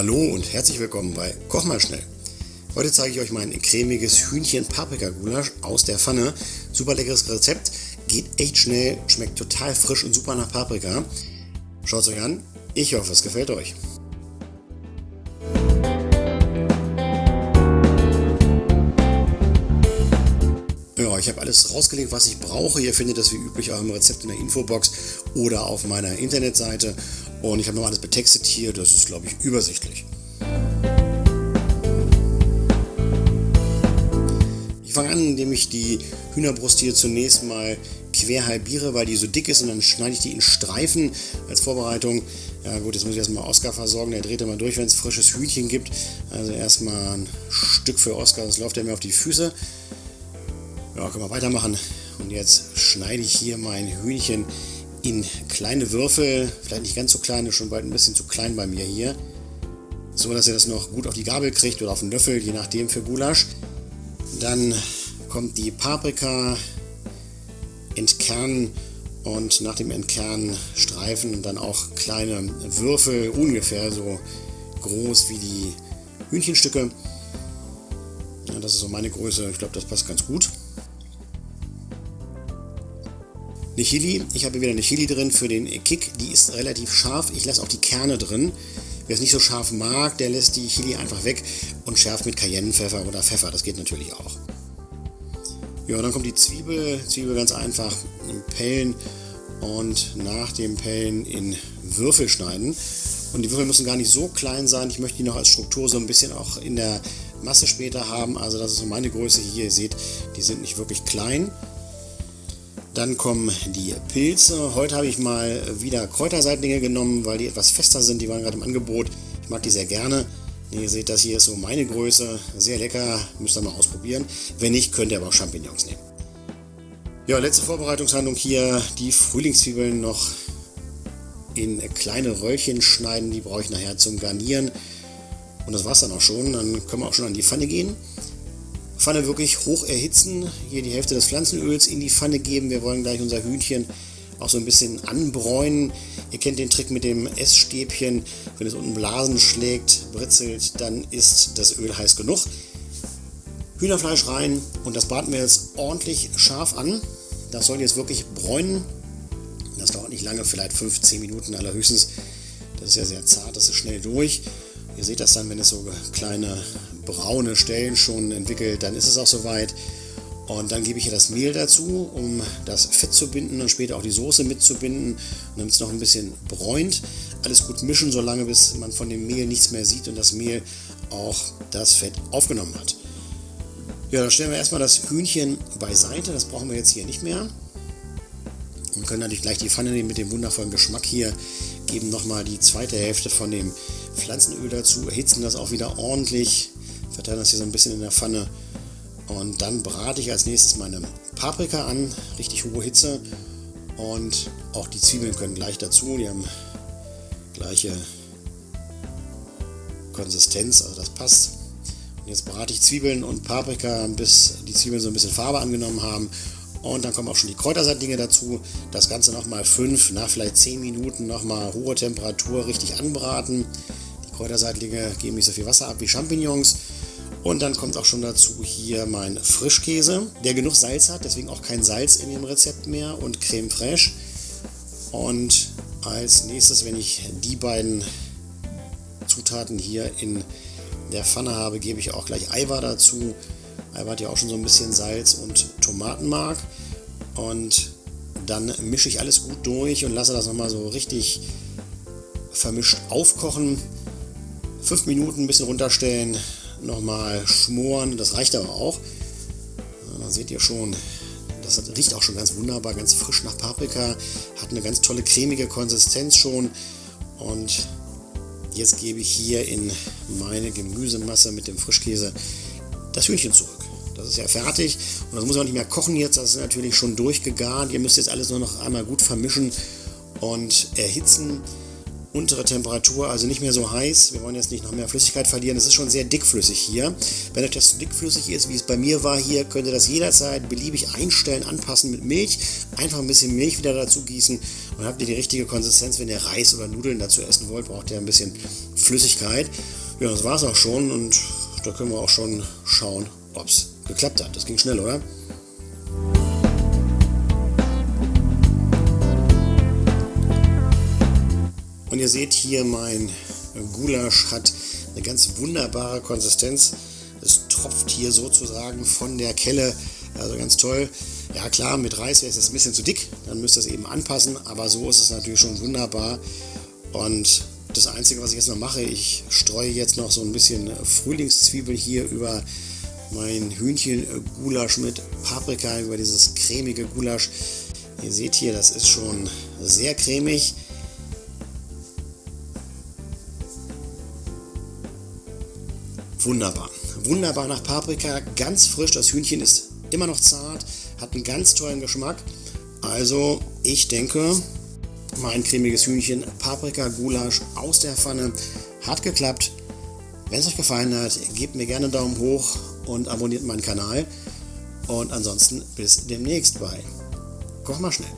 Hallo und herzlich willkommen bei Koch mal schnell. Heute zeige ich euch mein cremiges Hühnchen-Paprika-Gulasch aus der Pfanne. Super leckeres Rezept, geht echt schnell, schmeckt total frisch und super nach Paprika. Schaut es euch an, ich hoffe es gefällt euch. Ja, ich habe alles rausgelegt, was ich brauche. Ihr findet das wie üblich auch im Rezept in der Infobox oder auf meiner Internetseite. Und ich habe noch alles betextet hier, das ist, glaube ich, übersichtlich. Ich fange an, indem ich die Hühnerbrust hier zunächst mal quer halbiere, weil die so dick ist und dann schneide ich die in Streifen als Vorbereitung. Ja gut, jetzt muss ich erstmal Oskar versorgen, der dreht immer durch, wenn es frisches Hühnchen gibt. Also erstmal ein Stück für Oskar, das läuft ja mir auf die Füße. Ja, können wir weitermachen. Und jetzt schneide ich hier mein Hühnchen in kleine Würfel, vielleicht nicht ganz so kleine, schon bald ein bisschen zu klein bei mir hier. So, dass ihr das noch gut auf die Gabel kriegt oder auf den Löffel, je nachdem für Gulasch. Dann kommt die Paprika, entkernen und nach dem Entkernen streifen und dann auch kleine Würfel, ungefähr so groß wie die Hühnchenstücke. Ja, das ist so meine Größe, ich glaube, das passt ganz gut. Eine Chili, ich habe wieder eine Chili drin für den Kick, die ist relativ scharf. Ich lasse auch die Kerne drin. Wer es nicht so scharf mag, der lässt die Chili einfach weg und schärft mit Cayennepfeffer oder Pfeffer. Das geht natürlich auch. Ja, dann kommt die Zwiebel. Zwiebel ganz einfach pellen und nach dem Pellen in Würfel schneiden. Und die Würfel müssen gar nicht so klein sein. Ich möchte die noch als Struktur so ein bisschen auch in der Masse später haben. Also das ist so meine Größe hier. Ihr seht, die sind nicht wirklich klein. Dann kommen die Pilze. Heute habe ich mal wieder Kräuterseitlinge genommen, weil die etwas fester sind. Die waren gerade im Angebot. Ich mag die sehr gerne. Ihr seht, das hier ist so meine Größe. Sehr lecker. Müsst ihr mal ausprobieren. Wenn nicht, könnt ihr aber auch Champignons nehmen. Ja, letzte Vorbereitungshandlung hier. Die Frühlingszwiebeln noch in kleine Röllchen schneiden. Die brauche ich nachher zum Garnieren. Und das war es dann auch schon. Dann können wir auch schon an die Pfanne gehen. Pfanne wirklich hoch erhitzen, hier die Hälfte des Pflanzenöls in die Pfanne geben. Wir wollen gleich unser Hühnchen auch so ein bisschen anbräunen. Ihr kennt den Trick mit dem Essstäbchen. Wenn es unten Blasen schlägt, britzelt, dann ist das Öl heiß genug. Hühnerfleisch rein und das braten wir jetzt ordentlich scharf an. Das soll jetzt wirklich bräunen. Das dauert nicht lange, vielleicht 15 Minuten allerhöchstens. Das ist ja sehr zart, das ist schnell durch. Ihr seht das dann, wenn es so kleine braune Stellen schon entwickelt, dann ist es auch soweit. Und dann gebe ich hier das Mehl dazu, um das Fett zu binden und später auch die Soße mitzubinden. Damit es noch ein bisschen bräunt. Alles gut mischen, solange bis man von dem Mehl nichts mehr sieht und das Mehl auch das Fett aufgenommen hat. Ja, dann stellen wir erstmal das Hühnchen beiseite. Das brauchen wir jetzt hier nicht mehr. Und können natürlich gleich die Pfanne nehmen mit dem wundervollen Geschmack hier. Geben nochmal die zweite Hälfte von dem Pflanzenöl dazu, erhitzen das auch wieder ordentlich, verteilen das hier so ein bisschen in der Pfanne und dann brate ich als nächstes meine Paprika an, richtig hohe Hitze und auch die Zwiebeln können gleich dazu, die haben gleiche Konsistenz, also das passt. Und jetzt brate ich Zwiebeln und Paprika, bis die Zwiebeln so ein bisschen Farbe angenommen haben und dann kommen auch schon die Kräutersaatlinge dazu. Das Ganze nochmal 5, nach vielleicht 10 Minuten nochmal hohe Temperatur richtig anbraten. Die Kräutersaatlinge geben nicht so viel Wasser ab wie Champignons. Und dann kommt auch schon dazu hier mein Frischkäse, der genug Salz hat, deswegen auch kein Salz in dem Rezept mehr und Creme fraiche. Und als nächstes, wenn ich die beiden Zutaten hier in der Pfanne habe, gebe ich auch gleich Eiweiß dazu. Eiweiß hat ja auch schon so ein bisschen Salz und Tomatenmark. Und dann mische ich alles gut durch und lasse das nochmal so richtig vermischt aufkochen. Fünf Minuten ein bisschen runterstellen, nochmal schmoren, das reicht aber auch. Da seht ihr schon, das riecht auch schon ganz wunderbar, ganz frisch nach Paprika, hat eine ganz tolle cremige Konsistenz schon. Und jetzt gebe ich hier in meine Gemüsemasse mit dem Frischkäse das Hühnchen zurück. Das ist ja fertig und das muss auch nicht mehr kochen jetzt, das ist natürlich schon durchgegart. Ihr müsst jetzt alles nur noch einmal gut vermischen und erhitzen. Untere Temperatur, also nicht mehr so heiß. Wir wollen jetzt nicht noch mehr Flüssigkeit verlieren. Es ist schon sehr dickflüssig hier. Wenn euch das zu dickflüssig ist, wie es bei mir war hier, könnt ihr das jederzeit beliebig einstellen, anpassen mit Milch. Einfach ein bisschen Milch wieder dazu gießen und habt ihr die richtige Konsistenz. Wenn ihr Reis oder Nudeln dazu essen wollt, braucht ihr ein bisschen Flüssigkeit Flüssigkeit. Ja, das war es auch schon und da können wir auch schon schauen, ob es geklappt hat. Das ging schnell, oder? Ihr seht hier, mein Gulasch hat eine ganz wunderbare Konsistenz. Es tropft hier sozusagen von der Kelle. Also ganz toll. Ja klar, mit Reis wäre es ein bisschen zu dick, dann müsst ihr es eben anpassen, aber so ist es natürlich schon wunderbar. Und das Einzige, was ich jetzt noch mache, ich streue jetzt noch so ein bisschen Frühlingszwiebel hier über mein Hühnchen-Gulasch mit Paprika, über dieses cremige Gulasch. Ihr seht hier, das ist schon sehr cremig. Wunderbar. Wunderbar nach Paprika, ganz frisch. Das Hühnchen ist immer noch zart, hat einen ganz tollen Geschmack. Also, ich denke, mein cremiges Hühnchen, Paprika, Gulasch aus der Pfanne hat geklappt. Wenn es euch gefallen hat, gebt mir gerne einen Daumen hoch und abonniert meinen Kanal. Und ansonsten bis demnächst bei Koch mal schnell.